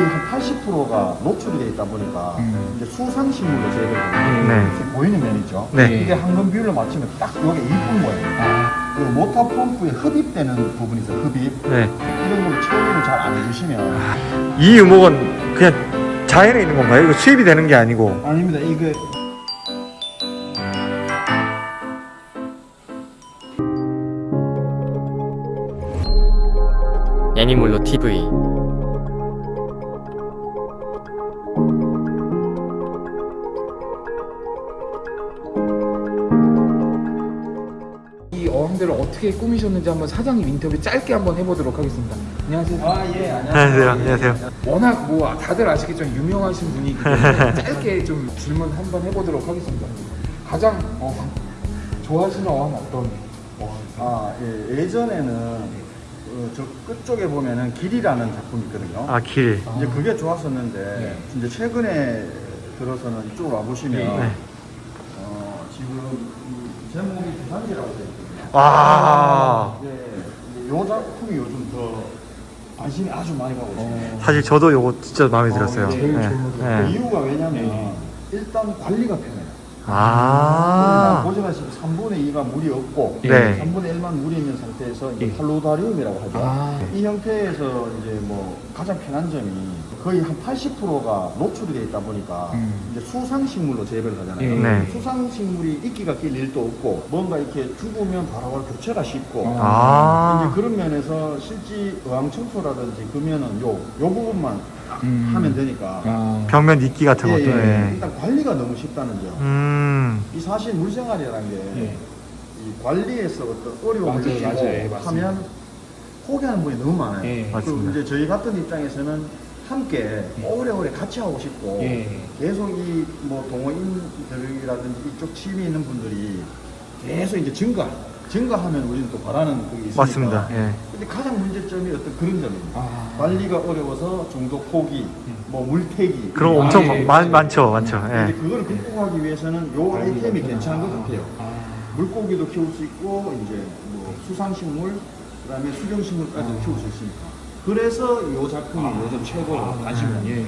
거의 한 80%가 노출이 돼 있다 보니까 음. 이제 수상식물로 재배를. 네. 보이는 면이죠. 네. 이게 황금 비율로 맞추면 딱 이게 이쁜 거예요. 아, 그리고 모터 펌프에 흡입되는 부분이 있어요. 흡입. 네. 이런 걸 처리를 잘 안 해주시면 이 유목은 그냥 자연에 있는 건가요? 이거 수입이 되는 게 아니고. 아닙니다. 이게 애니몰로 TV 어떻게 꾸미셨는지 한번 사장님 인터뷰 짧게 한번 해보도록 하겠습니다. 안녕하세요. 아 예 안녕하세요. 안녕하세요. 워낙 뭐 다들 아시겠지만 유명하신 분이기 때문에 짧게 좀 질문 한번 해보도록 하겠습니다. 가장 어, 좋아하시는 어항 어떤 어항? 아 예. 예전에는 어, 저 끝쪽에 보면은 길이라는 작품이 있거든요. 아, 길. 이제 그게 좋았었는데 네. 이제 최근에 들어서는 이쪽으로 와 보시면 네. 어, 지금 이 제목이 부산지라고 되어 있거든요. 와. 예, 이제 요 작품이 요즘 더 관심이 아주 많이 가고 있습니다. 사실 저도 요거 진짜 마음에 들었어요. 어, 제일 네. 그 네. 이유가 왜냐면 네. 일단 관리가 편해요. 아. 보시다시피 3분의 2가 물이 없고 네. 3분의 1만 물이 있는 상태에서 이제 예. 팔로다리움이라고 하죠. 아. 이 형태에서 이제 뭐 가장 편한 점이 거의 한 80%가 노출이 돼 있다 보니까 음. 이제 수상식물로 재배를 하잖아요. 예. 네. 수상식물이 이끼가 낄 일도 없고 뭔가 이렇게 죽으면 바로바로 교체가 쉽고 아. 이제 그런 면에서 실지 어항 청소라든지 그러면은 요, 요 부분만 음. 하면 되니까 아, 벽면 이끼 같은 예, 것도. 예. 네. 일단 관리가 너무 쉽다는 점. 음. 이 사실 물생활이라는 게 예. 이 관리에서 어떤 어려움을 맞아요, 느끼고 맞아요. 예. 하면 포기하는 분이 너무 많아요. 예. 그리고 맞습니다. 이제 저희 같은 입장에서는 함께 오래오래 같이 하고 싶고 예. 계속 이 뭐 동호인들이라든지 이쪽 취미 있는 분들이 계속 이제 증가, 증가하면 우리는 또 바라는 그게 있으니까. 맞습니다. 예. 근데 가장 문제점이 어떤 그런 점입니다. 아. 관리가 어려워서 중독 포기, 뭐 물태기. 그런 거 아, 엄청 예, 예. 많, 많죠. 많죠. 근데 예. 그걸 극복하기 위해서는 요 아이템이 괜찮은 것 같아요. 아. 물고기도 키울 수 있고 이제 뭐 수상식물 그다음에 수경식물까지도 키울 수 있으니까 그래서 이 작품이 요즘 최고로 관심을 예. 예.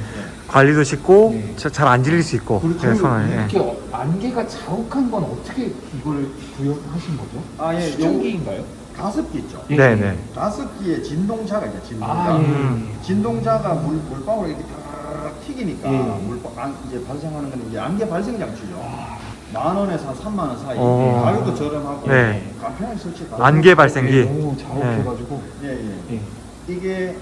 관리도 쉽고 예. 잘안 질릴 수 있고. 그렇죠. 예, 손을. 예. 이렇게 어- 안개가 자욱한 건 어떻게 이걸 구현하신 거죠? 아, 예, 수증기인가요? 가습기 있죠. 예. 네, 네. 가습기에 진동자가 있죠. 진동자. 아, 예. 음. 진동자가 물 물방울 이렇게 탁 튀기니까 예. 물방 안, 이제 발생하는 건 이제 안개 발생 장치죠. 만 원에서 한 3만 원 사이. 어. 가격도 저렴하고 네. 간편하게 설치 다. 안개 발생기. 예, 너무 자욱해가지고. 예, 예. 예. 이게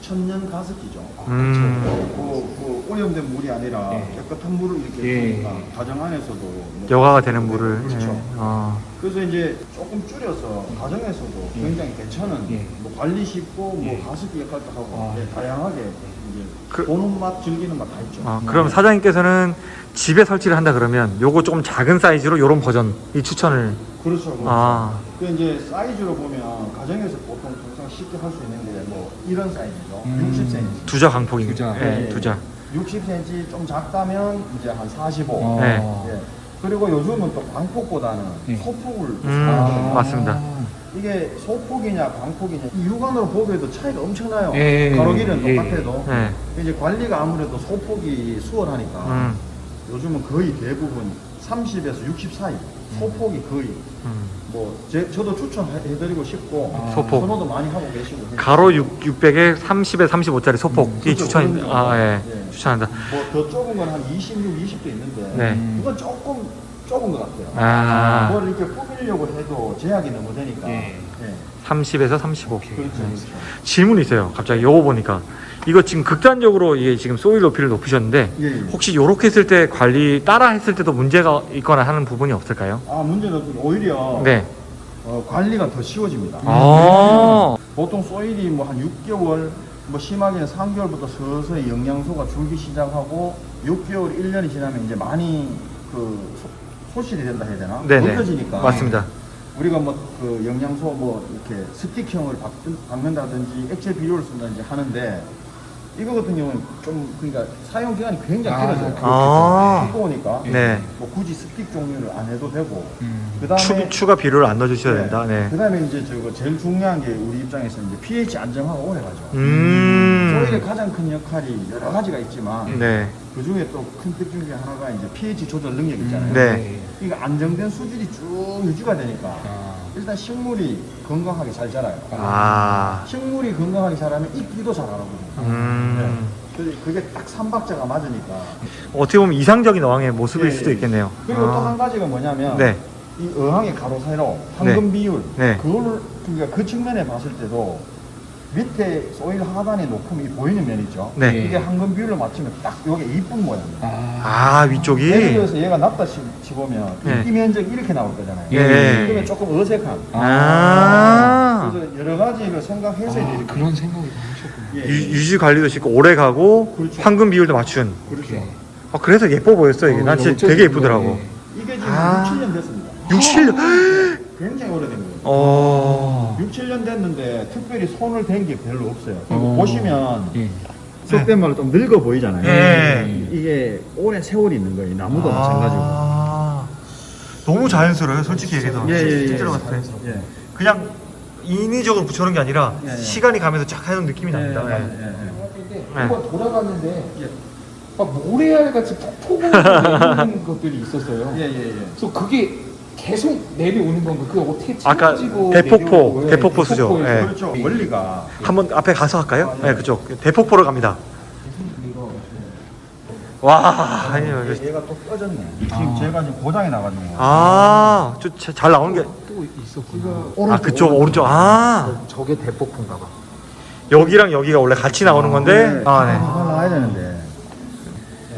천년 가습기죠. 음. 그, 그 오염된 물이 아니라 예. 깨끗한 물을 이렇게 예. 하니까 가정 안에서도 뭐 여가가 되는 물을. 그렇죠. 예. 어. 그래서 이제 조금 줄여서 가정에서도 예. 굉장히 괜찮은 예. 뭐 관리 쉽고 뭐 예. 가습기 역할도 하고 아. 예, 다양하게 이제 그- 보는 맛 즐기는 맛 다 있죠. 어, 그럼 사장님께서는 집에 설치를 한다 그러면 요거 조금 작은 사이즈로 요런 버전 이 추천을 그렇죠. 그렇죠. 아. 그 이제 사이즈로 보면 가정에서 보통 쉽게 할 수 있는데 뭐 이런 사이즈죠. 음. 60cm. 두자 강폭이 두자. 예, 예. 두자 60cm 좀 작다면 이제 한 45. 어. 네. 예. 그리고 요즘은 또 광폭보다는 예. 소폭을 음. 사용하거든요. 맞습니다. 이게 소폭이냐 광폭이냐 이 육안으로 보기에도 차이가 엄청나요. 예, 가로 길이는 예, 똑같아도 예. 이제 관리가 아무래도 소폭이 수월하니까 음. 요즘은 거의 대부분 30에서 60 사이 소폭이 거의 음. 뭐 제, 저도 추천해드리고 싶고 아. 소폭. 선호도 많이 하고 계시고. 가로 6, 600에 30에 35짜리 소폭 이 그렇죠. 추천 그런 아 예. 예. 추천한다. 뭐더 좁은 건 한 26, 20도 있는데 네. 음. 그건 조금 좁은 것 같아요. 아. 뭘 이렇게 꾸미려고 해도 제약이 너무 되니까. 예. 예. 30에서 35. 그렇죠. 그렇죠. 질문이 있어요. 갑자기 요거 보니까 이거 지금 극단적으로 이게 지금 소일 높이를 높이셨는데 예, 예. 혹시 요렇게 했을 때 관리 따라 했을 때도 문제가 있거나 하는 부분이 없을까요? 아 문제는 없고 오히려 네. 어, 관리가 더 쉬워집니다. 아. 보통 소일이 뭐 한 6개월, 뭐 심하게는 3개월부터 서서히 영양소가 줄기 시작하고 6개월, 1년이 지나면 이제 많이 그 소, 소실이 된다 해야 되나? 네네. 넓혀지니까. 맞습니다. 우리가 뭐 그 영양소 뭐 이렇게 스틱형을 박, 박는다든지 액체 비료를 쓴다든지 하는데 이거 같은 경우는 좀 그러니까 사용 기간이 굉장히 아, 길어져요. 아. 두꺼우니까 네. 뭐 굳이 스틱 종류를 안 해도 되고 음. 그다음에 추, 추가 비료를 안 넣어주셔야 된다. 네. 그다음에 이제 저거 제일 중요한 게 우리 입장에서 이제 pH 안정화가 오래 가죠. 소일의 음. 가장 큰 역할이 여러 가지가 있지만 네. 그 중에 또큰 특징 중에 하나가 이제 pH 조절 능력 있잖아요. 네. 이거 안정된 수준이 쭉 유지가 되니까 아. 일단 식물이 건강하게 잘 자라요. 아. 식물이 건강하게 자라면 이끼도 잘 알아보거든요. 음. 그- 그게 딱 삼박자가 맞으니까. 어떻게 보면 이상적인 어항의 모습일 예, 수도 예. 있겠네요. 그리고 또 아. 한 가지가 뭐냐면 네. 이 어항의 가로 세로 황금 비율 네. 그거를 그러니까 그 측면에 봤을 때도 밑에 소일 하단에 높음이 보이는 면 있죠. 네. 이게 황금 비율을 맞추면 딱 이게 이쁜 모양이에요. 아. 아, 위쪽이? 예를 들어서 얘가 낮다 치, 치보면 네. 이 면적이 이렇게 나올 거잖아요. 예. 그러면 조금 어색한. 아. 그래서 여러 가지 를 생각해서 이제 아, 이렇게 그런 생각을 다 하셨구나. 예, 유, 예. 유지 관리도 쉽고 오래 가고 그렇죠. 황금 비율도 맞춘. 그렇죠. 아, 그래서 예뻐 보였어 이게. 어, 난 진짜 되게 예쁘더라고. 이게 지금 아. 6, 7년 됐습니다. 6, 7년. 굉장히 오래된 거예요. 어. 6, 7년 됐는데 특별히 손을 댄 게 별로 없어요. 어. 보시면 예. 속된 말로 좀 늙어 보이잖아요. 예. 이게 오랜 세월이 있는 거예요. 나무도 마찬가지고. 아. 너무 자연스러워요, 솔직히 얘기해서. 예, 예, 예. 실제로 봤을 때. 예. 그냥 인위적으로 붙여놓은 게 아니라 예, 예. 시간이 가면서 쫙 하는 느낌이 납니다. 예, 예. 예, 예. 근데 네. 한번 돌아갔는데 예. 막 모래알 같이 폭포가 내리는 것들이 있었어요. 예, 예, 예. 그래서 그게 계속 내려오는 건가? 그거 어떻게 아까 대폭포, 예, 대폭포 수죠. 대폭포에서. 예. 그렇죠. 원리가 한번 앞에 가서 할까요? 아, 예. 네, 그쪽. 대폭포로 갑니다. 와, 아니요. 이거- 얘가 또 꺼졌네. 지금 제가 지금 고장이 나가지고. 아, 저 잘 나오는 게. 또 있었구나. 아, 그쪽, 오른쪽. 아, 저게 대폭포인가 봐. 여기랑 여기가 원래 같이 나오는 건데. 아, 네. 아, 나와야 되는데.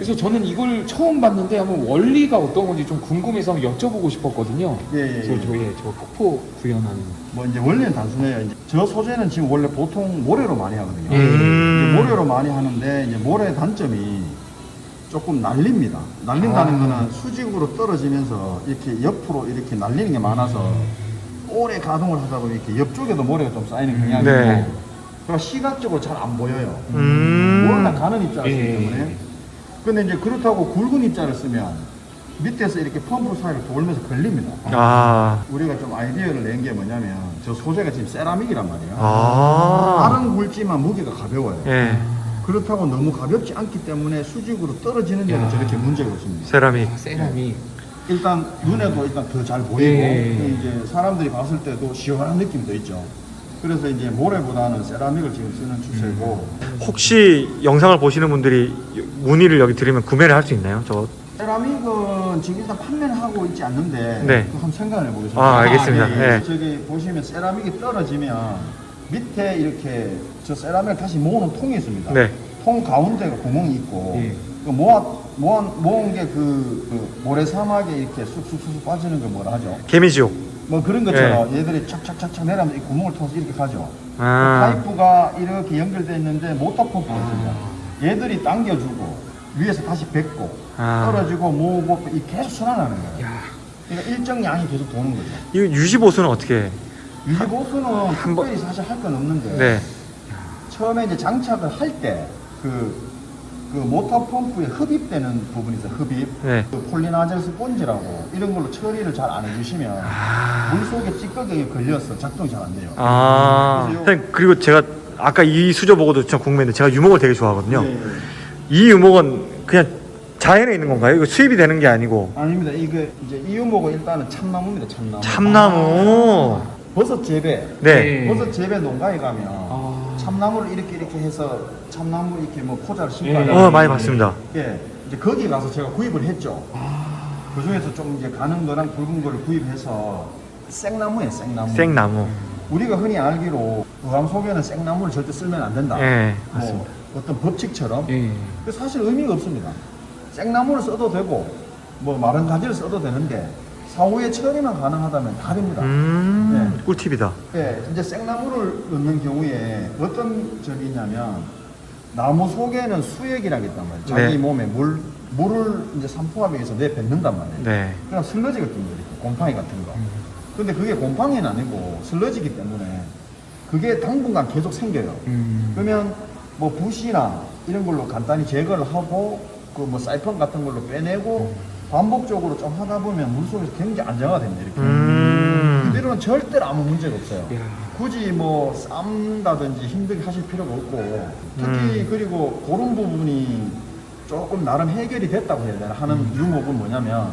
그래서 저는 이걸 처음 봤는데 한번 원리가 어떤 건지 좀 궁금해서 한번 여쭤보고 싶었거든요. 예, 예, 저, 예. 저, 예, 저 폭포 구현하는. 뭐 이제 원리는 단순해요. 이제 저 소재는 지금 원래 보통 모래로 많이 하거든요. 예. 음. 이제 모래로 많이 하는데 이제 모래 단점이 조금 날립니다. 날린다는 아. 거는 수직으로 떨어지면서 이렇게 옆으로 이렇게 날리는 게 많아서 오래 가동을 하다 보면 이렇게 옆쪽에도 모래가 좀 쌓이는 경향이 네. 있고 그러니까 시각적으로 잘 안 보여요. 음. 워낙 가는 입자를 쓰기 예. 때문에. 근데 이제 그렇다고 굵은 입자를 쓰면 밑에서 이렇게 펌프 사이를 돌면서 걸립니다. 아, 우리가 좀 아이디어를 낸 게 뭐냐면 저 소재가 지금 세라믹이란 말이에요. 아. 다른 굵지만 무게가 가벼워요. 예. 그렇다고 너무 가볍지 않기 때문에 수직으로 떨어지는 데는 야. 저렇게 문제가 없습니다. 세라믹. 아, 세라믹. 일단 눈에도 일단 더 잘 보이고 예. 또 이제 사람들이 봤을 때도 시원한 느낌도 있죠. 그래서 이제 모래보다는 세라믹을 지금 쓰는 추세고 혹시 영상을 보시는 분들이 문의를 여기 드리면 구매를 할 수 있나요? 저 세라믹은 지금 일단 판매는 하고 있지 않는데 네. 그 한번 생각을 해보겠습니다. 아, 알겠습니다. 예, 예. 네. 저기 보시면 세라믹이 떨어지면 밑에 이렇게 저 세라믹을 다시 모으는 통이 있습니다. 네. 통 가운데가 구멍이 있고 예. 그 모아 모아 모은 게그 그 모래 사막에 이렇게 쑥쑥쑥 빠지는 걸 뭐라 하죠? 개미지옥. 뭐 그런 것처럼 얘들이 착착착착 내려면 이 구멍을 통해서 이렇게 가죠. 네. 아. 파이프가 이렇게 연결되어 있는데 모터 펌프가 있습니다. 얘들이 당겨주고 위에서 다시 뱉고 아. 떨어지고 모으고 이 계속 순환하는 거예요. 야, 그러니까 일정 양이 계속 도는 거죠. 이거 유지 보수는 어떻게? 해? 유지보수는 번- 특별히 사실 할 건 없는데 네. 처음에 이제 장착을 할 때그 그 모터 펌프에 흡입되는 부분이 있어요. 흡입. 네. 그 폴리나젤 스폰지라고 이런 걸로 처리를 잘 안 해주시면 아. 물 속에 찌꺼기가 걸려서 작동이 잘 안 돼요. 아. 그리고 제가 아까 이 수조 보고도 참 궁금했는데 제가 유목을 되게 좋아하거든요. 예, 예. 이 유목은 그냥 자연에 있는 건가요? 이거 수입이 되는 게 아니고 아닙니다. 이게 이제 이 유목은 일단은 참나무입니다. 참나무. 참나무. 버섯 재배. 네. 버섯 재배 농가에 가면 아. 참나무를 이렇게 이렇게 해서 참나무 이렇게 뭐 포자를 심고 예. 어 많이 봤습니다. 예. 이제 거기 가서 제가 구입을 했죠. 그 중에서 좀 이제 가는 거랑 굵은 거를 구입해서 생나무에 생나무. 생나무. 우리가 흔히 알기로 어항 속에는 생나무를 절대 쓸면 안 된다. 예, 뭐. 어떤 법칙처럼. 예. 그 사실 의미가 없습니다. 생나무를 써도 되고 뭐 마른 가지를 써도 되는데 사후에 처리만 가능하다면 다릅니다. 음, 꿀팁이다. 예, 이제 생나무를 넣는 경우에 어떤 점이 있냐면 나무 속에는 수액이라고 있단 말이에요. 자기 네. 몸에 물 물을 이제 산포하기 위해서 내뱉는단 말이에요. 네. 그냥 슬러지 같은 거 이렇게 곰팡이 같은 거. 근데 그게 곰팡이는 아니고 슬러지기 때문에 그게 당분간 계속 생겨요. 음. 그러면 뭐 붓이나 이런 걸로 간단히 제거를 하고 그 뭐 사이펀 같은 걸로 빼내고 반복적으로 좀 하다 보면 물속에서 굉장히 안정화가 됩니다. 이렇게. 음. 이대로는 절대로 아무 문제가 없어요. 야. 굳이 뭐 쌈다든지 힘들게 하실 필요가 없고 특히 음. 그리고 그런 부분이 조금 나름 해결이 됐다고 해야 되나 하는 유목은 뭐냐면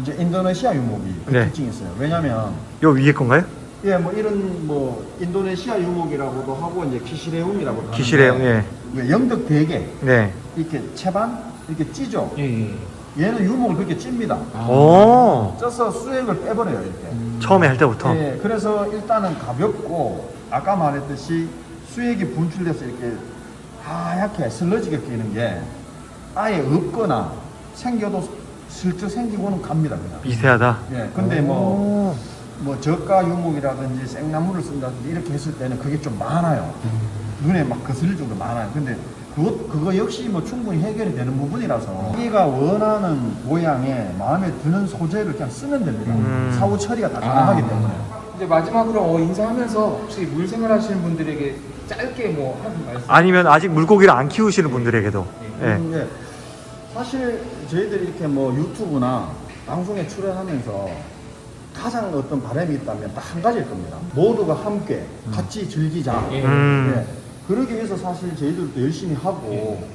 이제 인도네시아 유목이 그 네. 특징이 있어요. 왜냐면 요 위에 건가요? 예, 뭐 이런 뭐 인도네시아 유목이라고도 하고 이제 키시레움이라고도 하는데 기시레용, 예. 왜 영덕 대게 네. 이렇게 채반 이렇게 찌죠. 예, 예. 얘는 유목을 그렇게 찝니다. 아. 오. 쪄서 수액을 빼버려요 이렇게. 처음에 할 때부터. 예, 그래서 일단은 가볍고 아까 말했듯이 수액이 분출돼서 이렇게 하얗게 슬러지게 끼는 게 아예 없거나 생겨도 슬쩍 생기고는 갑니다 그냥. 미세하다. 예, 근데 뭐, 오. 뭐 저가 유목이라든지 생나무를 쓴다든지 이렇게 했을 때는 그게 좀 많아요. 눈에 막 거슬릴 정도 많아요. 근데 그거, 그거 역시 뭐 충분히 해결이 되는 부분이라서 자기가 원하는 모양에 마음에 드는 소재를 그냥 쓰면 됩니다. 음. 사후 처리가 다 가능하기 아. 때문에. 이제 마지막으로 어, 인사하면서 혹시 물 생활 하시는 분들에게 짧게 뭐 하는 말씀. 아니면 아직 물고기를 안 키우시는 분들에게도. 예. 음, 예. 사실 저희들이 이렇게 뭐 유튜브나 방송에 출연하면서 가장 어떤 바람이 있다면 딱 한 가지일 겁니다. 모두가 함께 같이 즐기자. 예. 음. 예. 그러기 위해서 사실 저희들도 열심히 하고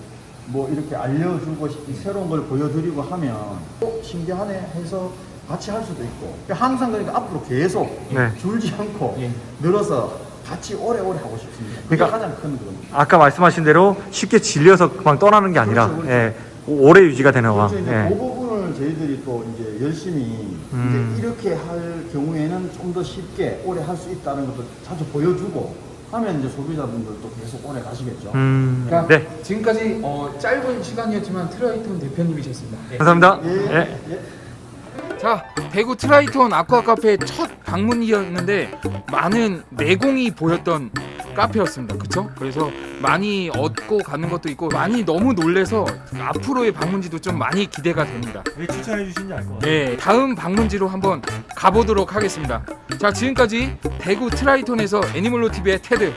뭐 이렇게 알려주고 이 새로운 걸 보여드리고 하면 어, 신기하네 해서 같이 할 수도 있고 항상 그러니까 앞으로 계속 네. 줄지 않고 예. 늘어서 같이 오래오래 하고 싶습니다. 그게 그러니까 가장 큰. 아까 말씀하신 대로 쉽게 질려서 그만 떠나는 게 아니라 그렇죠, 그렇죠. 예. 오래 유지가 되는 와. 그렇죠. 이제 예. 그 부분을 저희들이 또 이제 열심히 음. 이제 이렇게 할 경우에는 좀 더 쉽게 오래 할 수 있다는 것도 자주 보여주고 하면 이제 소비자분들도 계속 오래 가시겠죠. 음. 그러니까 네. 지금까지 어, 짧은 시간이었지만 트라이톤 대표님이셨습니다. 예. 감사합니다. 예, 예. 예. 자, 대구 트라이톤 아쿠아 카페 첫 방문이었는데 많은 내공이 보였던 카페였습니다. 그쵸? 그래서 많이 얻고 가는 것도 있고 많이 너무 놀래서 앞으로의 방문지도 좀 많이 기대가 됩니다. 왜 추천해 주신지 알 것 같아요. 네, 다음 방문지로 한번 가보도록 하겠습니다. 자, 지금까지 대구 트라이톤에서 애니멀로 TV의 테드.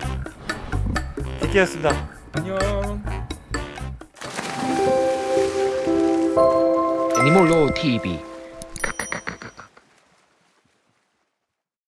디키였습니다. 안녕. 애니멀로 TV